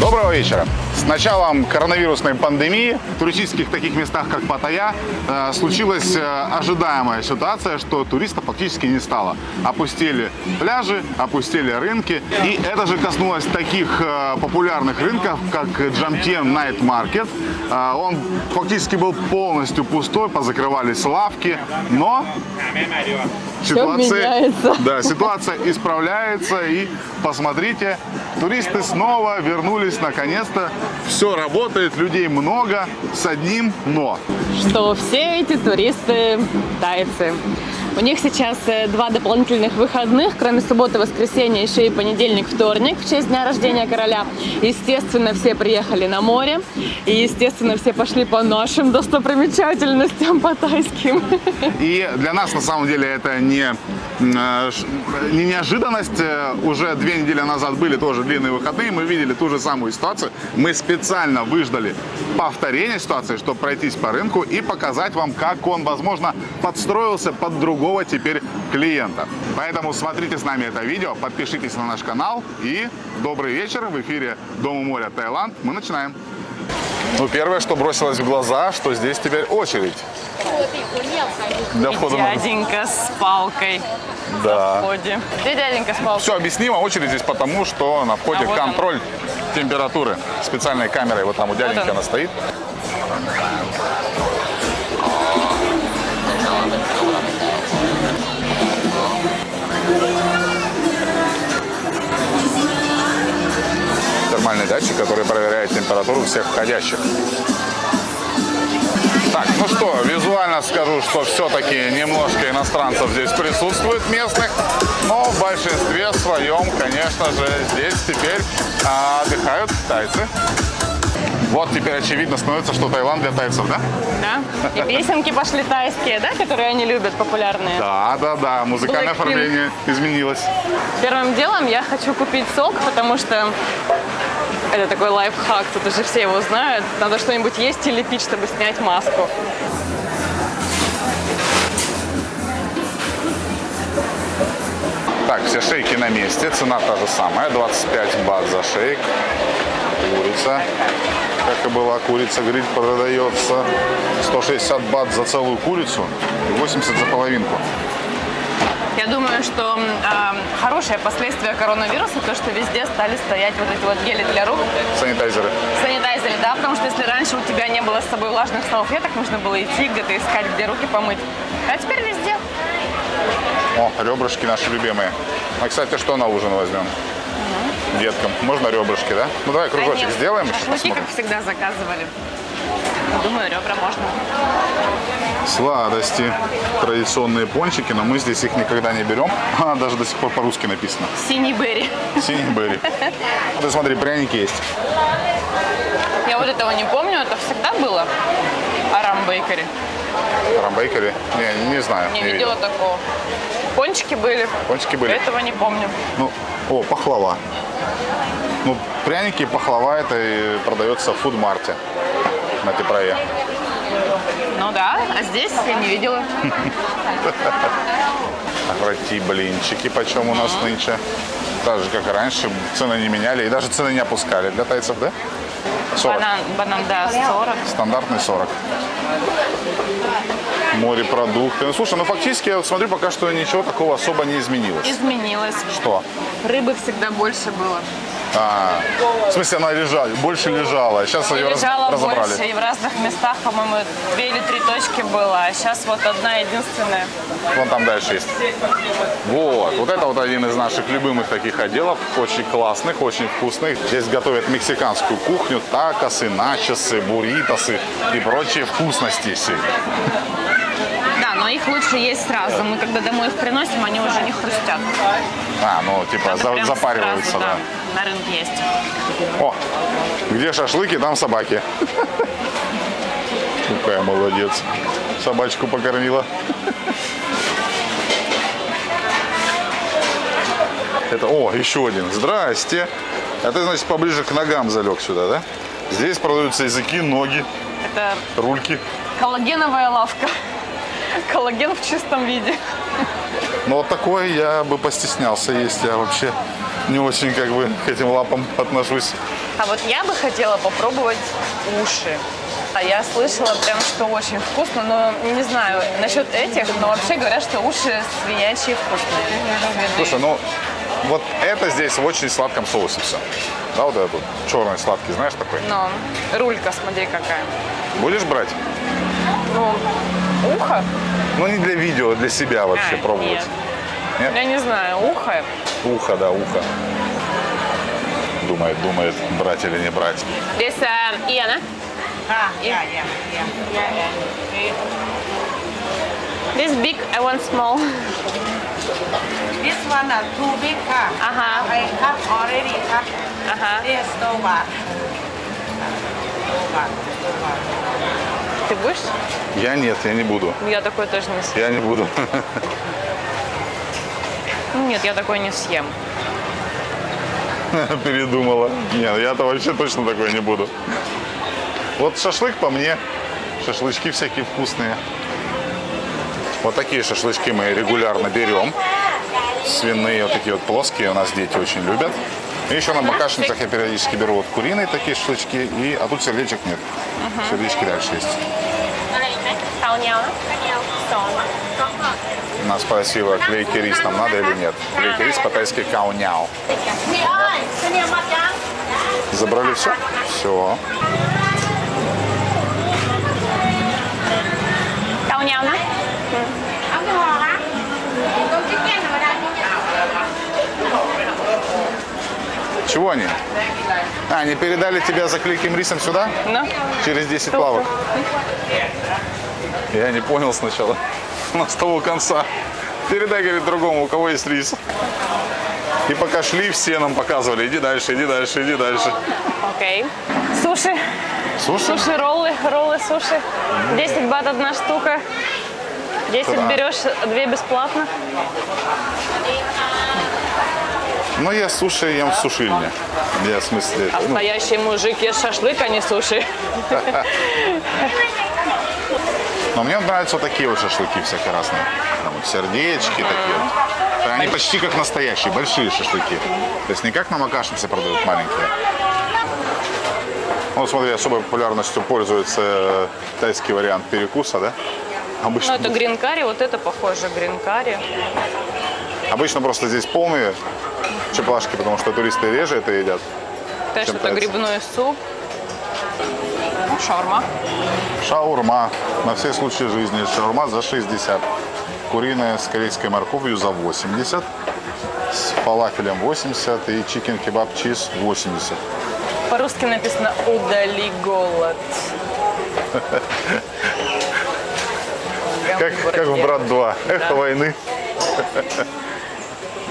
Доброго вечера. С началом коронавирусной пандемии в туристических таких местах, как Паттайя, э, случилась э, ожидаемая ситуация, что туристов фактически не стало. Опустили пляжи, опустили рынки. И это же коснулось таких э, популярных рынков, как Джамтьен Night Market. Он фактически был полностью пустой, позакрывались лавки, но меняется. да, ситуация исправляется и посмотрите, туристы снова вернулись наконец-то. Все работает, людей много, с одним но. что все эти туристы тайцы. У них сейчас э, два дополнительных выходных, кроме субботы, воскресенья, еще и понедельник, вторник в честь дня рождения короля. Естественно, все приехали на море, и, естественно, все пошли по нашим достопримечательностям, по тайским. И для нас на самом деле это не, э, не неожиданность. Э, Уже две недели назад были тоже длинные выходные, мы видели ту же самую ситуацию. Мы специально выждали повторение ситуации, чтобы пройтись по рынку и показать вам, как он, возможно, подстроился под другого теперь клиента. Поэтому смотрите с нами это видео, подпишитесь на наш канал и добрый вечер в эфире Дома моря Таиланд. Мы начинаем. Ну, первое, что бросилось в глаза, что здесь теперь очередь для входа на дяденька с палкой Да. в входе. Где дяденька с палкой? Все объяснимо. Очередь здесь потому, что на входе А, вот он. контроль температуры специальной камерой. Вот там у дяденьки он. она стоит. Датчик, который проверяет температуру всех входящих. Так, ну что, визуально скажу, что все-таки немножко иностранцев здесь присутствует местных, но в большинстве своем, конечно же, здесь теперь а, отдыхают тайцы. Вот теперь очевидно становится, что Таиланд для тайцев, да? Да? И песенки пошли тайские, да, которые они любят, популярные. Да, да, да, музыкальное оформление изменилось. Первым делом я хочу купить сок, потому что это такой лайфхак, тут уже все его знают. Надо что-нибудь есть или пить, чтобы снять маску. Так, все шейки на месте, цена та же самая, 25 бат за шейк. Курица, как и была, курица гриль продается 160 бат за целую курицу и 80 за половинку. Я думаю, что э, хорошее последствие коронавируса, то, что везде стали стоять вот эти вот гели для рук, Санитайзеры. санитайзеры, да, потому что если раньше у тебя не было с собой влажных салфеток, нужно было идти где-то искать, где руки помыть. А теперь везде. О, ребрышки наши любимые. А, кстати, что на ужин возьмем? Деткам. Можно ребрышки, да? Ну, давай кружочек Конечно. сделаем. Шашлыки, как всегда, заказывали. Думаю, ребра можно. Сладости. Традиционные пончики, но мы здесь их никогда не берем. А, даже до сих пор по-русски написано. Синий берри. Синий берри. Ты смотри, пряники есть. Я вот этого не помню, это всегда было. Арам Бейкери. Рамбейкери? Не, не знаю. Не не видела такого. Пончики были. Пончики были. Этого не помню. Ну, о, пахлава. Ну, пряники и пахлава это и продается в фудмарте на Типрое. Ну да, а здесь я не видела. Роти блинчики, почем у нас нынче. Так же, как и раньше, цены не меняли и даже цены не опускали. Для тайцев, да? 40. Банан, банан, да, 40. Стандартный 40. Морепродукты. Ну, слушай, ну фактически, я вот смотрю, пока что ничего такого особо не изменилось. Изменилось. Что? Рыбы всегда больше было. А, в смысле, она лежала, больше лежала. Сейчас ее раз- Лежало разобрали. больше, и в разных местах, по-моему, две или три точки было, а сейчас вот одна единственная. Вон там дальше есть. Вот, вот это вот один из наших любимых таких отделов, очень классных, очень вкусных. Здесь готовят мексиканскую кухню, такосы, начосы, бурритосы и прочие вкусности. Да, но их лучше есть сразу. Мы когда домой их приносим, они уже не хрустят. А, ну типа за- запариваются, сразу, да. На рынке есть. О, где шашлыки, там собаки. Какая молодец. Собачку покормила. Это, о, еще один. Здрасте. А ты, значит, поближе к ногам залег сюда, да? Здесь продаются языки, ноги, Это рульки. коллагеновая лавка. Коллаген в чистом виде. Но вот такой я бы постеснялся есть. Я вообще не очень как бы к этим лапам отношусь. А вот я бы хотела попробовать уши. А я слышала прям, что очень вкусно, но не знаю насчет этих, но вообще говорят, что уши свинячьи вкусные. Слушай, ну вот это здесь в очень сладком соусе все. Да, вот этот черный сладкий, знаешь такой? Но рулька, смотри какая. Будешь брать? Ну, ухо? Ну не для видео, а для себя вообще А, пробовать. нет. Нет? Я не знаю, ухо. Ухо, да, ухо. Думает, думает, брать или не брать. Здесь uh, Иана. Ah, yeah, yeah, yeah, yeah, This big, I want small. this one are too big, huh? Ага. I cut already cut. Ага. This no bad. Ты будешь? Я нет, я не буду. Я такой тоже не съем. Я не буду. Нет, я такой не съем. Передумала. Нет, я-то вообще точно такой не буду. Вот шашлык по мне. Шашлычки всякие вкусные. Вот такие шашлычки мы регулярно берем. Свиные вот такие вот плоские у нас дети очень любят. И еще на бакашницах я периодически беру вот куриные такие шашлычки. И, а тут сердечек нет. Сердечки дальше есть. Нас спросила, клейкий рис нам надо или нет. Клейкий рис по-тайски кауняо. Забрали все? Все. Cao nhau Чего они? А, они передали тебя за клейким рисом сюда? Ну, Через 10 плавок. Я не понял сначала. У нас с того конца. Передай, говорит, другому, у кого есть рис. И пока шли, все нам показывали. Иди дальше, иди дальше, иди дальше. окей. Суши. Суши? Суши, роллы, роллы, суши. 10 бат одна штука. 10 Да. берешь, 2 бесплатно. Ну, я суши ем в сушильне. Я, в смысле, ну, Настоящий мужик ест шашлык, а не суши. но мне нравятся вот такие вот шашлыки всякие разные. Там вот сердечки такие вот. Они почти как настоящие, большие шашлыки. То есть не как на макашнице продают маленькие. Ну, смотри, особой популярностью пользуется э, тайский вариант перекуса, да? Ну, Обычно, это гринкари, вот это похоже гринкари. обычно просто здесь полные чепашки, потому что туристы реже это едят. Конечно, это грибной суп. Шаурма. Шаурма на все случаи жизни. Шаурма за 60. Куриная с корейской морковью за 80. С фалафелем 80 и чикен кебаб чиз 80. По-русски написано «Удали голод». Как, как в «Брат 2». Эхо войны.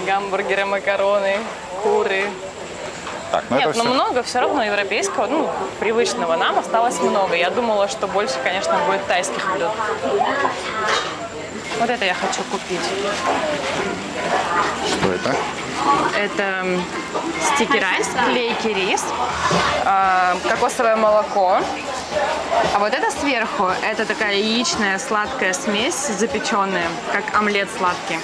Гамбургеры, макароны, куры. Так, ну Нет, это но все. много все равно европейского, ну, привычного нам осталось много. Я думала, что больше, конечно, будет тайских блюд. Вот это я хочу купить. Что это? Это стики райс, клейкий рис, э, кокосовое молоко. А вот это сверху, это такая яичная сладкая смесь запеченная, как омлет сладкий.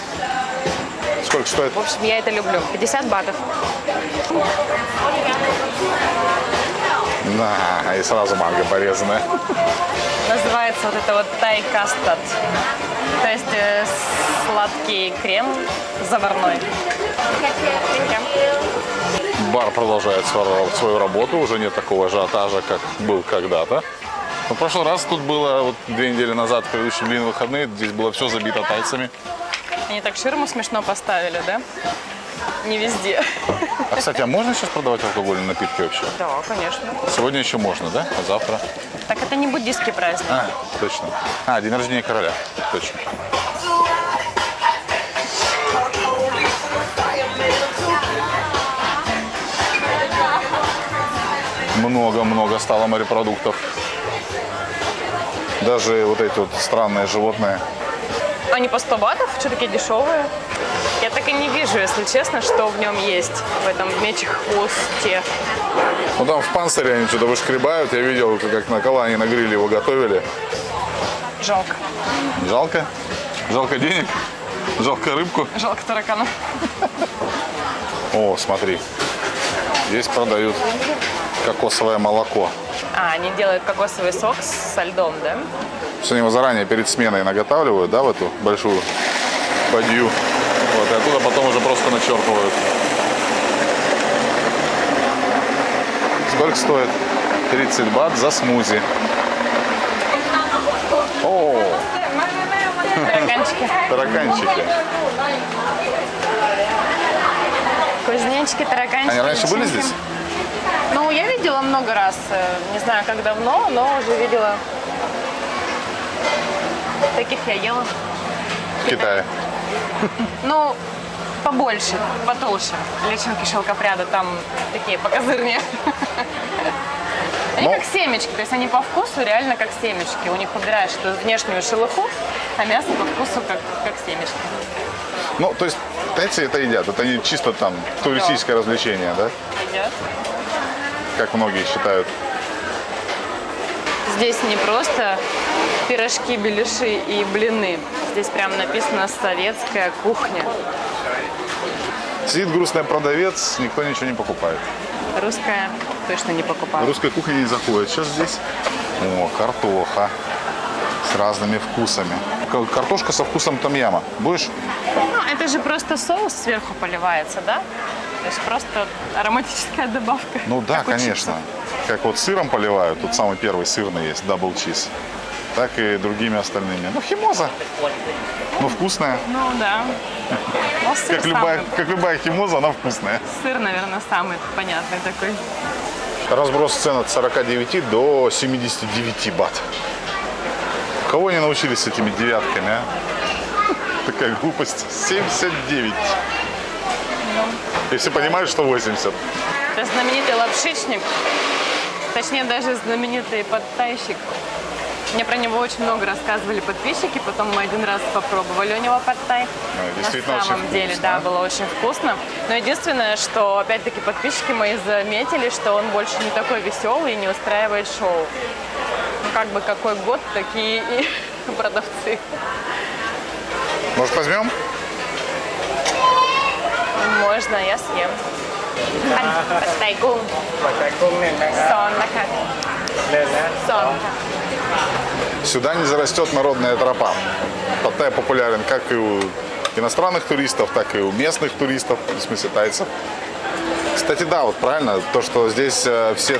Сколько стоит? В общем, я это люблю. 50 батов. На, и сразу манго порезанная. Называется вот это вот тай кастад. То есть э, сладкий крем заварной. Бар продолжает свою свою работу. Уже нет такого ажиотажа, как был когда-то. Но в прошлый раз тут было, вот две недели назад, в предыдущие длинные выходные, здесь было все забито тайцами. Они так ширму смешно поставили, да? Не везде. А, кстати, а можно сейчас продавать алкогольные напитки вообще? Да, конечно. Сегодня еще можно, да? А завтра? Так это не буддийский праздник. А, точно. А, день рождения короля. Точно. Много-много стало морепродуктов. Даже вот эти вот странные животные. Они по 100 батов, что такие дешевые. Я так и не вижу, если честно, что в нем есть, в этом мечих хвосте. Ну там в панцире они что-то вышкребают. Я видел, как на кола они на гриле его готовили. Жалко. Жалко? Жалко денег? Жалко рыбку? Жалко тараканов. О, смотри. Здесь продают кокосовое молоко. А, они делают кокосовый сок со льдом, да? Все они его заранее перед сменой наготавливают, да, в эту большую бадью. Вот, и оттуда потом уже просто начерпывают. Сколько стоит? 30 бат за смузи. О, Тараканчики. тараканчики. Кузнечики, тараканчики. Они раньше были здесь? Ну, я видела много раз. э, Не знаю, как давно, но уже видела. Таких я ела. В Китае. Ну, побольше, потолще. Личинки шелкопряда там такие покозырнее. Они Ну. как семечки, то есть они по вкусу реально как семечки. У них убираешь эту внешнюю шелуху, а мясо по вкусу как, как семечки. Ну, то есть тайцы это едят. Это не чисто там туристическое развлечение, да? Едят. Как многие считают. Здесь не просто пирожки, беляши и блины. Здесь прям написано «советская кухня». Сидит грустный продавец, никто ничего не покупает. Русская точно не покупала. Русская кухня не заходит. Сейчас здесь о, картоха с разными вкусами. Картошка со вкусом томьяма. Будешь? Ну, это же просто соус сверху поливается, да? То есть просто ароматическая добавка. Ну да, конечно. чипсов. Как вот сыром поливают, тут самый первый сырный есть, double cheese. Так и другими остальными. Ну, химоза. Ну, вкусная. Ну да. Ну, Как любая, как любая химоза, она вкусная. сыр, наверное, самый понятный такой. Разброс цен от 49 до 79 бат. Кого они научились с этими девятками, а? Такая глупость. 79. Если понимаешь, что 80. Это знаменитый лапшичник. Точнее, даже знаменитый подтайщик. Мне про него очень много рассказывали подписчики, потом мы один раз попробовали у него подтай. действительно На очень самом деле, вкусно. да, было очень вкусно. Но единственное, что опять-таки подписчики мои заметили, что он больше не такой веселый и не устраивает шоу. Ну, как бы какой год, такие и продавцы. Может, возьмем? можно, я съем. Пад тай кунг. Пад тай кунг нет, Сон, нака. Сон. Сюда не зарастет народная тропа. Паттай популярен как и у иностранных туристов, так и у местных туристов, в смысле тайцев. Кстати, да, вот правильно, то, что здесь э, все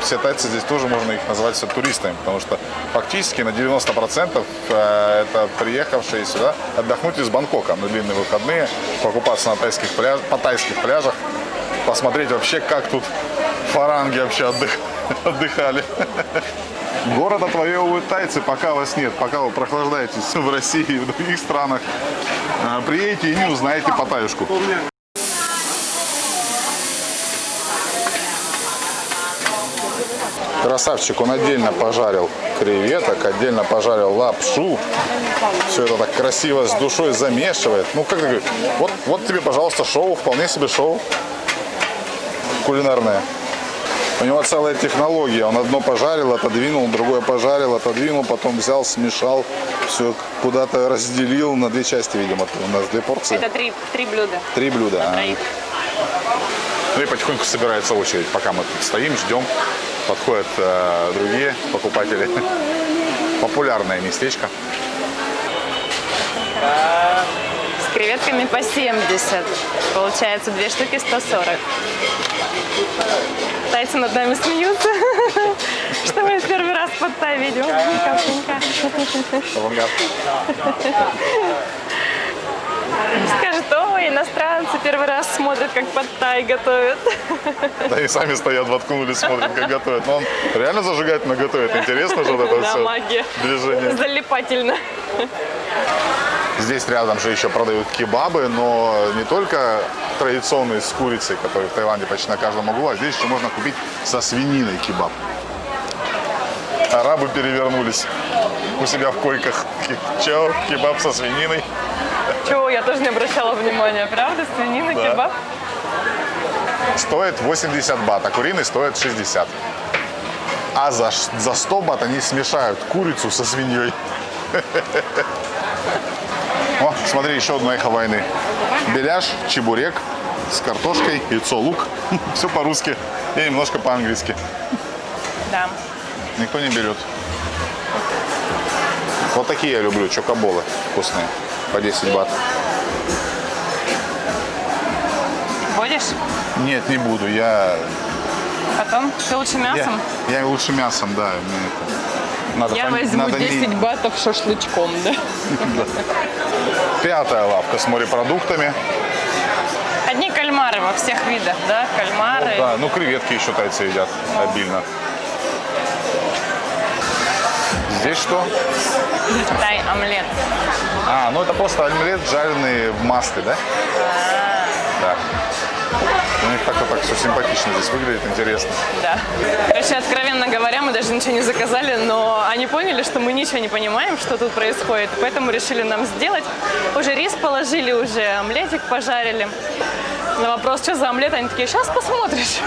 все тайцы, здесь тоже можно их назвать все туристами, потому что фактически на 90% э, это приехавшие сюда отдохнуть из Бангкока на длинные выходные, покупаться на тайских пляж, по тайских пляжах, посмотреть вообще, как тут фаранги вообще отдых- отдыхали. Город отвоевывают тайцы, пока вас нет, пока вы прохлаждаетесь в России и в других странах. А, Приедете и не узнаете Паттайюшку. Красавчик, он отдельно пожарил креветок, отдельно пожарил лапшу. Все это так красиво с душой замешивает. Ну, как ты вот, вот тебе, пожалуйста, шоу, вполне себе шоу кулинарное. У него целая технология. Он одно пожарил, отодвинул, другое пожарил, отодвинул, потом взял, смешал, все куда-то разделил на две части, видимо. У нас две порции. Это три, три блюда. Три блюда. а. Ну и потихоньку собирается очередь, пока мы тут стоим, ждем. Подходят э, другие покупатели. Популярное местечко. С креветками по 70. Получается, две штуки 140. Тайцы над нами смеются, что мы первый раз под видим. Капленька. Ой, иностранцы первый раз смотрят, как под тай готовят. Да и сами стоят, воткнулись, смотрят, как готовят. Но он реально зажигательно готовит. Интересно же вот это Да, все магия. движение. Залипательно. Здесь рядом же еще продают кебабы, но не только традиционные с курицей, которые в Таиланде почти на каждом углу, а здесь еще можно купить со свининой кебаб. Арабы перевернулись у себя в койках. Че, кебаб со свининой? Чего, я тоже не обращала внимания, правда? Свинина, Да. кебаб. стоит 80 бат, а куриный стоит 60. А за, за 100 бат они смешают курицу со свиньей. О, смотри, еще одно эхо войны. Беляш, чебурек с картошкой, яйцо, лук. Все по-русски и немножко по-английски. Да. Никто не берет. Вот такие я люблю, чокоболы вкусные. По 10 бат. Будешь? Нет, не буду. Я, Потом? Ты лучше я, мясом? я лучше мясом, да. мне это- надо Я пон- возьму надо не- 10 батов шашлычком, да? Пятая лавка с морепродуктами. Одни кальмары во всех видах, да? Кальмары. Да, ну креветки еще тайцы едят обильно. Здесь что? Тай омлет. А, ну это просто омлет, жареный в масле, да? Да. У них так-то так все симпатично здесь выглядит, интересно. Да. Короче, откровенно говоря, мы даже ничего не заказали, но они поняли, что мы ничего не понимаем, что тут происходит, поэтому решили нам сделать. Уже рис положили, уже омлетик пожарили. На вопрос, что за омлет, они такие, сейчас посмотришь.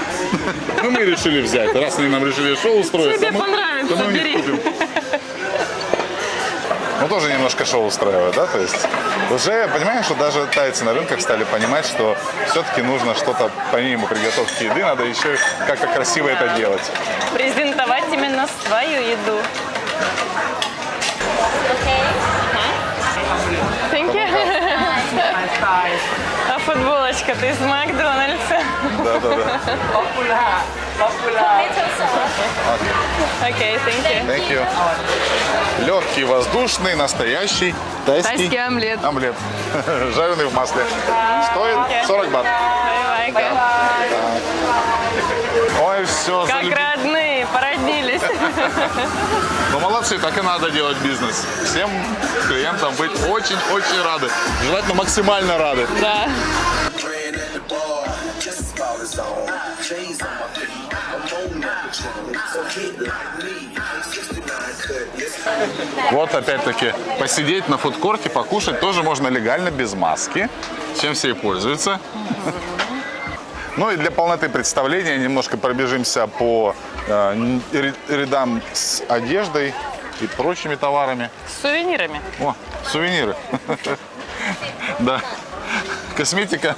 Ну мы решили взять, раз они нам решили шоу устроить. Тебе понравится, бери. Тоже немножко шоу устраивают, да? То есть уже, понимаешь, что даже тайцы на рынках стали понимать, что все-таки нужно что-то, помимо приготовки еды, надо еще как-то красиво это делать. Презентовать именно свою еду. Thank you. Футболочка, ты из Макдональдса. Да-да-да. Popular. Popular. Окей, thank you. Thank you. Легкий, воздушный, настоящий тайский, Тайский омлет. омлет. Жареный в масле. Стоит 40 бат. Ой, все, Как породнились. Ну, молодцы, так и надо делать бизнес. Всем клиентам быть очень-очень рады. Желательно максимально рады. Да. Playing at the bar, just about his own. Chains on my feet, I'm on that patrol. So hit like me, 69 cut, yes. Вот опять-таки посидеть на фудкорте, покушать тоже можно легально, без маски, чем все и пользуются. Ну и для полноты представления немножко пробежимся по рядам с одеждой и прочими товарами. С сувенирами. О, сувениры. Да. Косметика,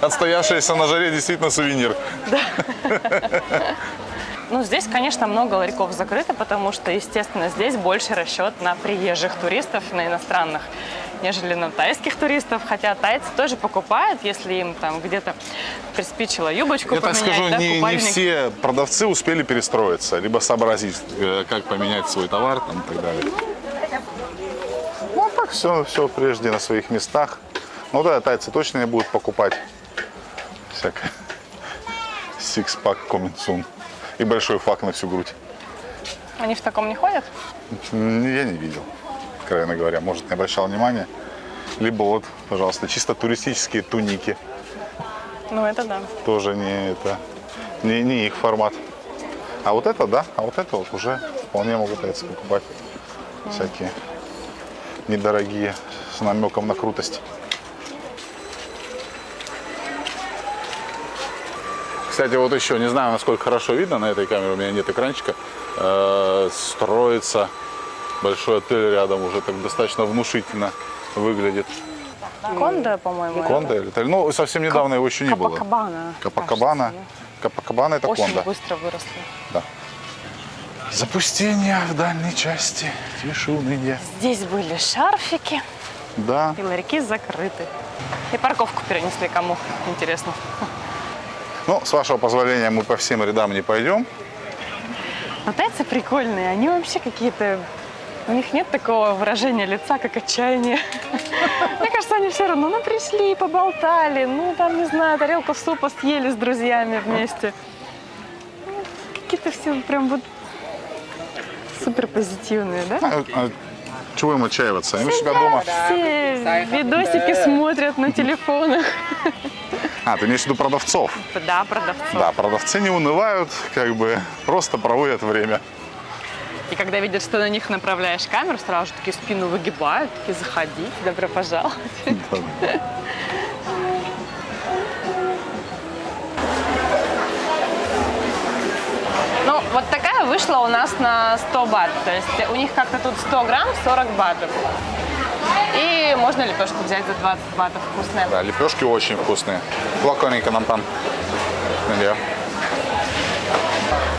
отстоявшаяся на жаре, действительно сувенир. Ну, здесь, конечно, много ларьков закрыто, потому что, естественно, здесь больше расчет на приезжих туристов, на иностранных, нежели на тайских туристов. Хотя тайцы тоже покупают, если им там где-то приспичило юбочку Я так поменять, скажу, да, не, не все продавцы успели перестроиться, либо сообразить, э, как поменять свой товар там, и так далее. Ну, так все, все прежде на своих местах. Ну да, тайцы точно не будут покупать всякое. Coming soon. И большой фак на всю грудь. Они в таком не ходят? Я не видел, откровенно говоря. Может, не обращал внимания. Либо вот, пожалуйста, чисто туристические туники. Ну, это да. тоже не это не, не их формат. А вот это, да, а вот это вот уже вполне могут тайцы покупать. Всякие недорогие, с намеком на крутость. Кстати, вот еще, не знаю, насколько хорошо видно на этой камере, у меня нет экранчика, э, строится большой отель рядом, уже так достаточно внушительно выглядит. Конда, по-моему. Конда или отель? Ну, совсем недавно его еще не было. Капакабана. Капакабана. Капакабана это Очень Конда. быстро выросли. Да. Запустение в дальней части. Тише уныние. Здесь были шарфики, Да. и ларьки закрыты. И парковку перенесли кому, интересно. Ну, с вашего позволения, мы по всем рядам не пойдем. Но тайцы прикольные, они вообще какие-то... У них нет такого выражения лица, как отчаяние. Мне кажется, они все равно, ну, пришли, поболтали, ну, там, не знаю, тарелку супа съели с друзьями вместе. Какие-то все прям вот супер позитивные, да? А, а чего им отчаиваться? Они у себя дома. Все видосики смотрят на телефонах. А, ты имеешь в виду продавцов? Да, продавцов. Да, продавцы не унывают, как бы просто проводят время. И когда видят, что на них направляешь камеру, сразу же такие спину выгибают, такие заходи, добро пожаловать. Ну, вот такая вышла у нас на 100 бат. То есть у них как-то тут 100 грамм, 40 батов. И можно лепешку взять за 20 батов, вкусная. Да, лепешки очень вкусные. Плаконика нам там. Yeah.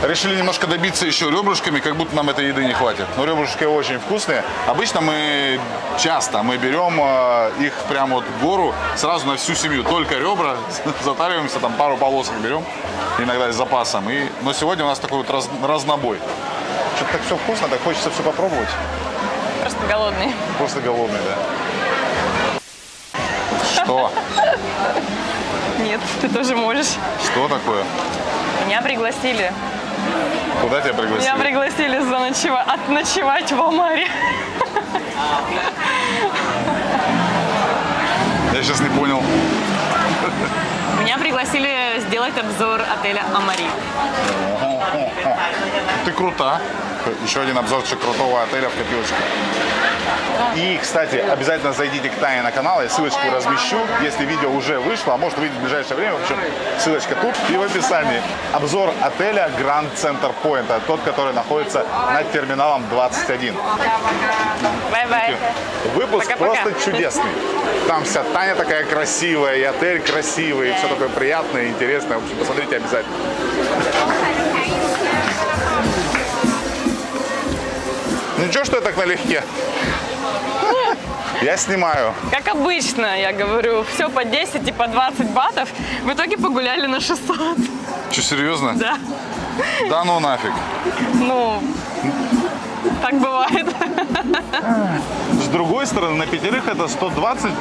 Решили немножко добиться еще ребрышками, как будто нам этой еды не хватит. Но ребрышки очень вкусные. Обычно мы часто мы берем э, их прямо вот в гору сразу на всю семью. Только ребра, затариваемся, там пару полосок берем, иногда с запасом. И, но сегодня у нас такой вот раз- разнобой. Что-то так все вкусно, так хочется все попробовать. Просто голодный. Просто голодный, да. Что? Нет, ты тоже можешь. Что такое? Меня пригласили. Куда тебя пригласили? Меня пригласили заночева... отночевать в Омаре. Я сейчас не понял. Меня пригласили сделать обзор отеля Амари. Ты крута. Еще один обзорчик крутого отеля в копилочке. И, кстати, обязательно зайдите к Тане на канал, я ссылочку размещу, если видео уже вышло, а может выйдет в ближайшее время, в общем, ссылочка тут и в описании. Обзор отеля Grand Center Point, тот, который находится над терминалом 21. Bye-bye. Выпуск Пока-пока. просто чудесный. Там вся Таня такая красивая, и отель красивый, и все такое приятное, интересное. В общем, посмотрите обязательно. Ничего, что я так налегке. Я снимаю. Как обычно, я говорю, все по 10 и по 20 батов. В итоге погуляли на 600. Что, серьезно? Да. Да ну нафиг. Ну, так бывает. С другой стороны, на пятерых это 120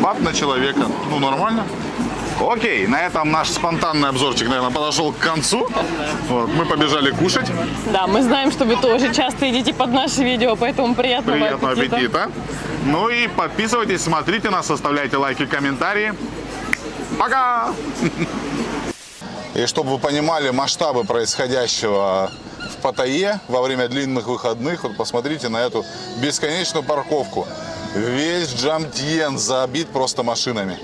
бат на человека. Ну, нормально. Окей, на этом наш спонтанный обзорчик, наверное, подошел к концу. Вот, мы побежали кушать. Да, мы знаем, что вы тоже часто едите под наши видео, поэтому приятного, Приятного аппетита. аппетита. Ну и подписывайтесь, смотрите нас, оставляйте лайки, комментарии. Пока! И чтобы вы понимали масштабы происходящего в Паттайе во время длинных выходных, вот посмотрите на эту бесконечную парковку. Весь Джамтьен забит просто машинами.